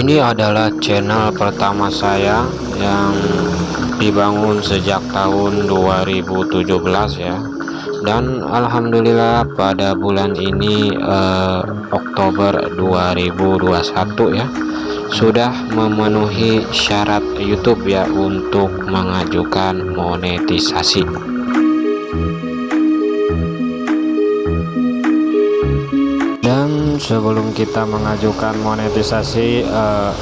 ini adalah channel pertama saya yang dibangun sejak tahun 2017 ya. Dan Alhamdulillah pada bulan ini eh, Oktober 2021 ya sudah memenuhi syarat YouTube ya untuk mengajukan monetisasi sebelum kita mengajukan monetisasi eh,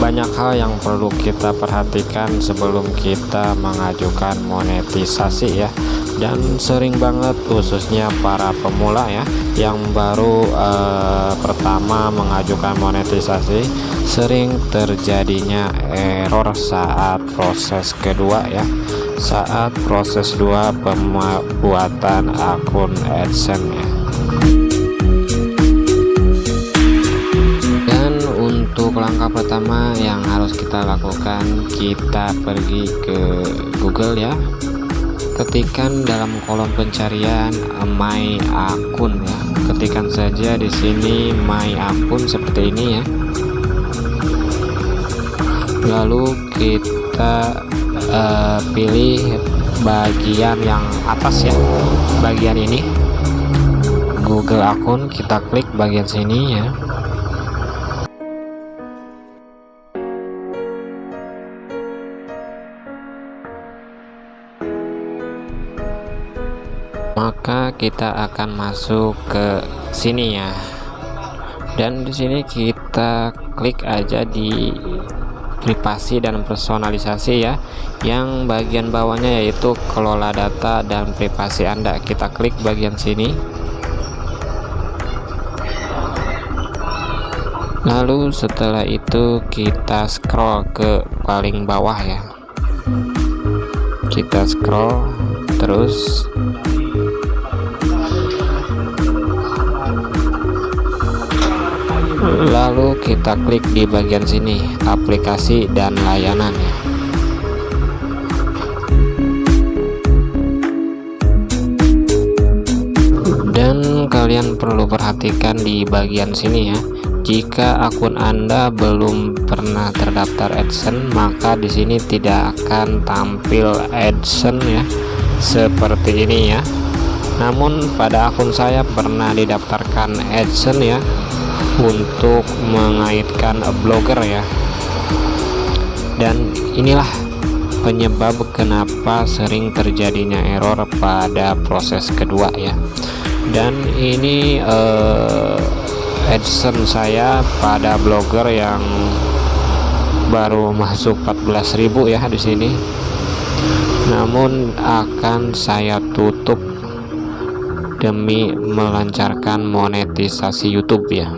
banyak hal yang perlu kita perhatikan sebelum kita mengajukan monetisasi ya. Dan sering banget khususnya para pemula ya yang baru eh, pertama mengajukan monetisasi sering terjadinya error saat proses kedua ya. Saat proses dua pembuatan akun AdSense ya langkah pertama yang harus kita lakukan kita pergi ke Google ya. Ketikkan dalam kolom pencarian my akun ya. Ketikkan saja di sini my akun seperti ini ya. Lalu kita uh, pilih bagian yang atas ya. Bagian ini Google akun kita klik bagian sini ya maka kita akan masuk ke sini ya. Dan di sini kita klik aja di privasi dan personalisasi ya. Yang bagian bawahnya yaitu kelola data dan privasi Anda. Kita klik bagian sini. Lalu setelah itu kita scroll ke paling bawah ya. Kita scroll terus lalu kita klik di bagian sini aplikasi dan layanan. Ya dan kalian perlu perhatikan di bagian sini ya jika akun Anda belum pernah terdaftar AdSense maka di sini tidak akan tampil AdSense ya seperti ini ya. Namun pada akun saya pernah didaftarkan AdSense ya untuk mengaitkan blogger ya. Dan inilah penyebab kenapa sering terjadinya error pada proses kedua ya. Dan ini eh, AdSense saya pada blogger yang baru masuk 14.000 ya di sini. Namun akan saya tutup demi melancarkan monetisasi YouTube ya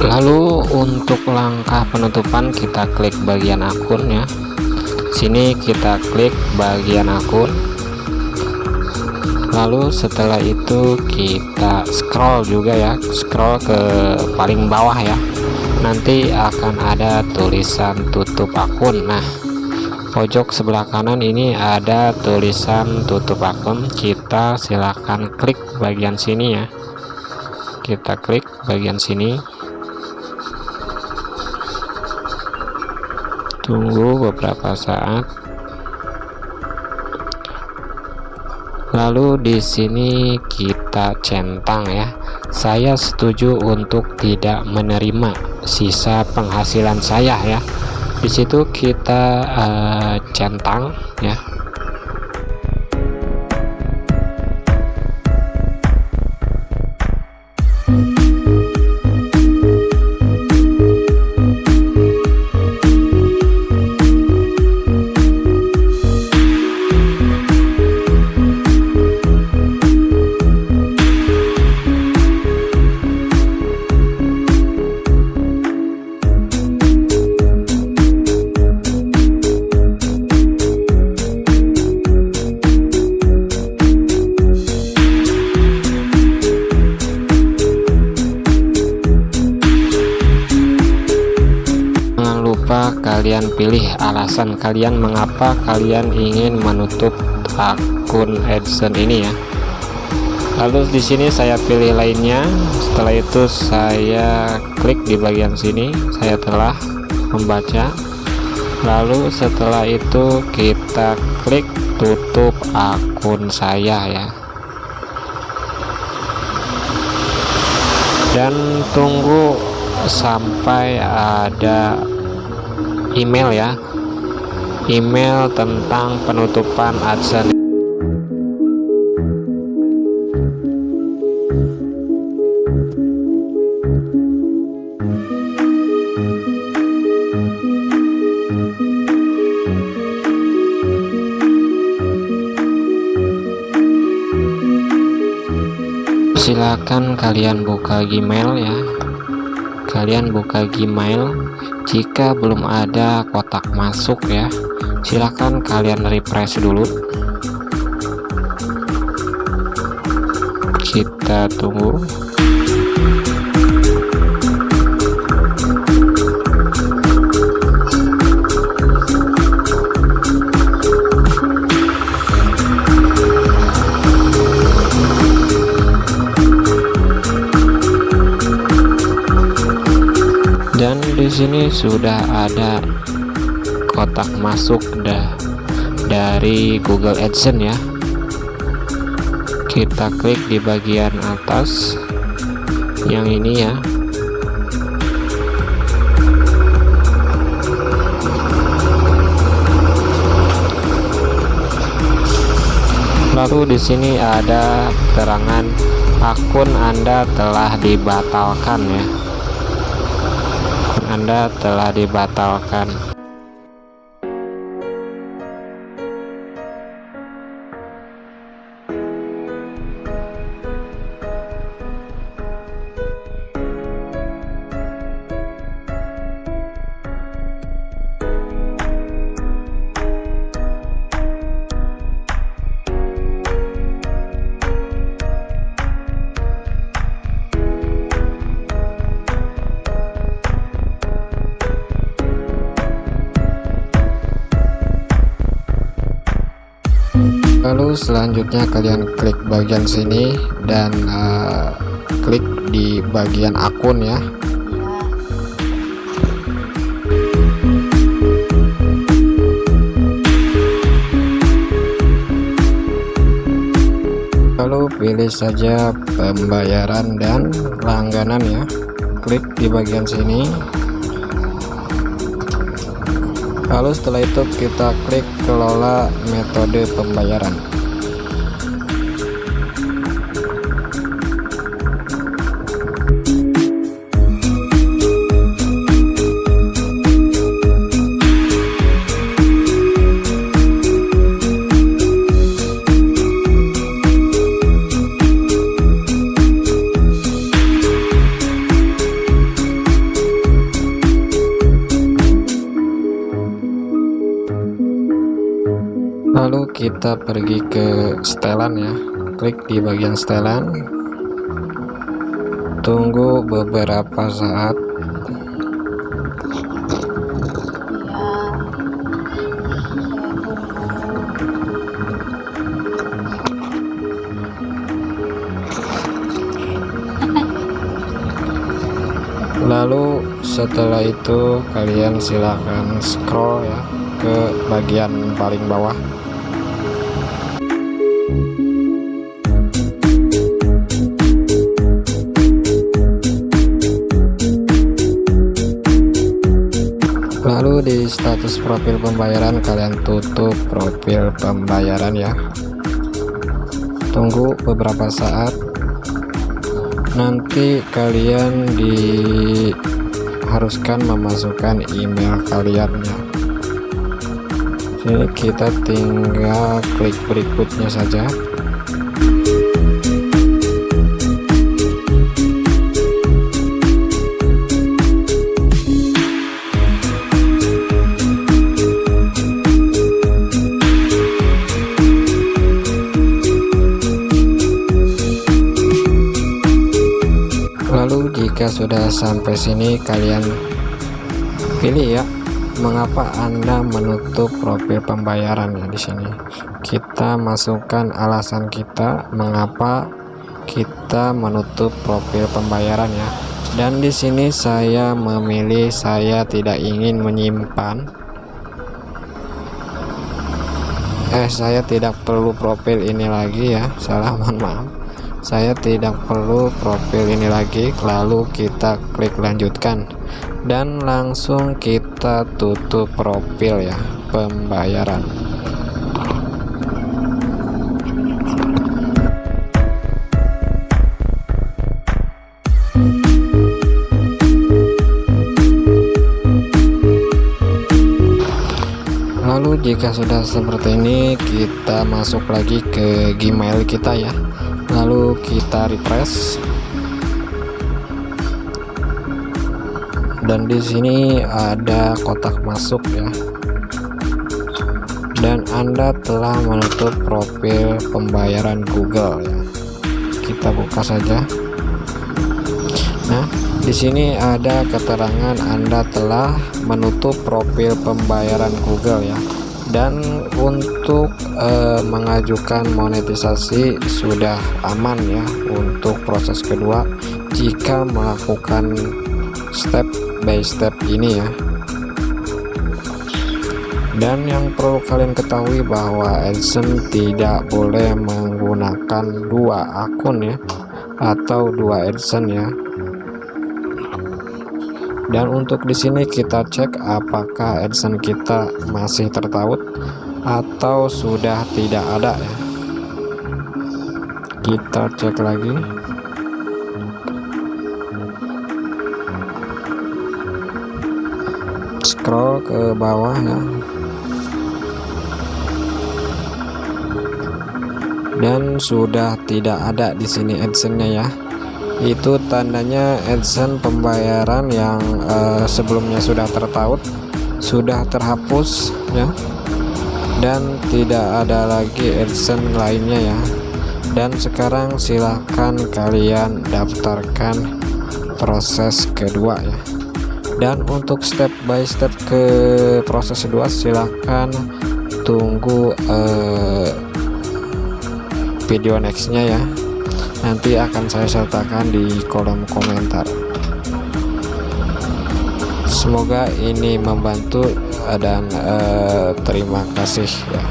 lalu untuk langkah penutupan kita klik bagian akun ya. Sini kita klik bagian akun. Lalu setelah itu kita scroll juga ya. Scroll ke paling bawah ya. Nanti akan ada tulisan tutup akun. Nah pojok sebelah kanan ini ada tulisan tutup akun. Kita silahkan klik bagian sini ya. Kita klik bagian sini tunggu beberapa saat. Lalu di sini kita centang ya. Saya setuju untuk tidak menerima sisa penghasilan saya ya. Di situ kita uh, centang ya pilih alasan kalian mengapa kalian ingin menutup akun AdSense ini ya? Lalu di sini saya pilih lainnya. Setelah itu saya klik di bagian sini. Saya telah membaca. Lalu setelah itu kita klik tutup akun saya ya. Dan tunggu sampai ada email ya. Email tentang penutupan AdSense. Silakan kalian buka Gmail ya. Kalian buka Gmail jika belum ada kotak masuk ya silahkan kalian refresh dulu. Kita tunggu sini sudah ada kotak masuk dah dari Google AdSense ya. Kita klik di bagian atas yang ini ya. Lalu di sini ada keterangan akun Anda telah dibatalkan ya anda telah dibatalkan selanjutnya kalian klik bagian sini dan uh, klik di bagian akun ya. Lalu pilih saja pembayaran dan langganan ya. Klik di bagian sini. Lalu setelah itu kita klik kelola metode pembayaran kita pergi ke setelan ya. Klik di bagian setelan. Tunggu beberapa saat. Lalu setelah itu kalian silahkan scroll ya ke bagian paling bawah status profil pembayaran kalian tutup profil pembayaran ya. Tunggu beberapa saat. Nanti kalian diharuskan memasukkan email kalian ya sini kita tinggal klik berikutnya saja sudah sampai sini kalian pilih ya. Mengapa Anda menutup profil pembayaran ya di sini? Kita masukkan alasan kita mengapa kita menutup profil pembayaran ya. Dan di sini saya memilih saya tidak ingin menyimpan. Eh saya tidak perlu profil ini lagi ya. Salah mohon maaf saya tidak perlu profil ini lagi lalu kita klik lanjutkan. Dan langsung kita tutup profil ya pembayaran. Lalu jika sudah seperti ini kita masuk lagi ke Gmail kita ya lalu kita refresh. Dan di sini ada kotak masuk ya. Dan Anda telah menutup profil pembayaran Google ya. Kita buka saja. Nah di sini ada keterangan Anda telah menutup profil pembayaran Google ya dan untuk eh, mengajukan monetisasi sudah aman ya untuk proses kedua jika melakukan step by step ini ya. Dan yang perlu kalian ketahui bahwa AdSense tidak boleh menggunakan dua akun ya atau dua AdSense ya dan untuk di sini kita cek apakah AdSense kita masih tertaut atau sudah tidak ada ya. Kita cek lagi. Scroll ke bawah ya. Dan sudah tidak ada di sini AdSense-nya ya itu tandanya AdSense pembayaran yang uh, sebelumnya sudah tertaut sudah terhapus ya. Dan tidak ada lagi AdSense lainnya ya. Dan sekarang silahkan kalian daftarkan proses kedua ya. Dan untuk step by step ke proses kedua silahkan tunggu uh, video nextnya ya nanti akan saya sertakan di kolom komentar. Semoga ini membantu dan uh, terima kasih ya